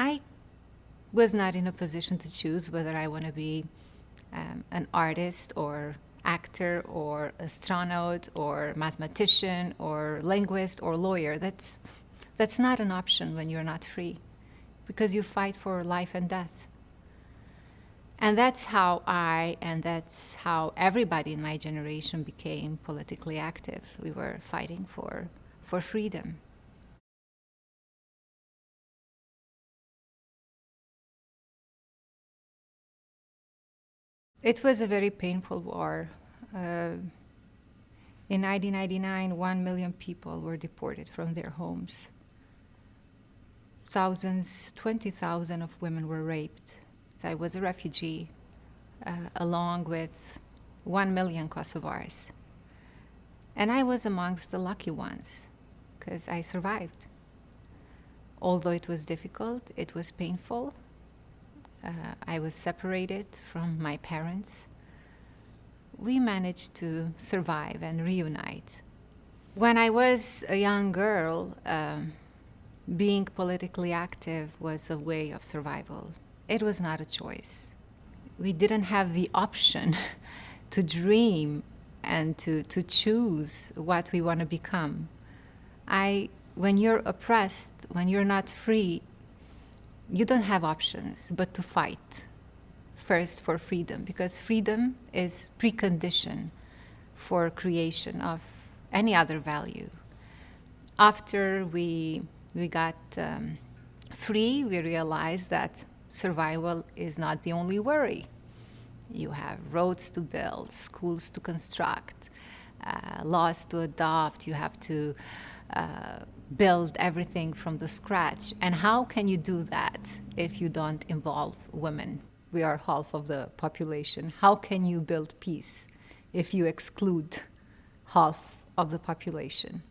I was not in a position to choose whether I want to be um, an artist or actor or astronaut or mathematician or linguist or lawyer. That's, that's not an option when you're not free because you fight for life and death. And that's how I and that's how everybody in my generation became politically active. We were fighting for, for freedom. It was a very painful war. Uh, in 1999, one million people were deported from their homes. Thousands, 20,000 of women were raped. I was a refugee uh, along with one million Kosovars. And I was amongst the lucky ones because I survived. Although it was difficult, it was painful, uh, I was separated from my parents. We managed to survive and reunite. When I was a young girl, um, being politically active was a way of survival. It was not a choice. We didn't have the option to dream and to, to choose what we want to become. I, when you're oppressed, when you're not free, you don't have options but to fight first for freedom because freedom is precondition for creation of any other value. After we, we got um, free, we realized that survival is not the only worry. You have roads to build, schools to construct, uh, laws to adopt, you have to uh, build everything from the scratch. And how can you do that if you don't involve women? We are half of the population. How can you build peace if you exclude half of the population?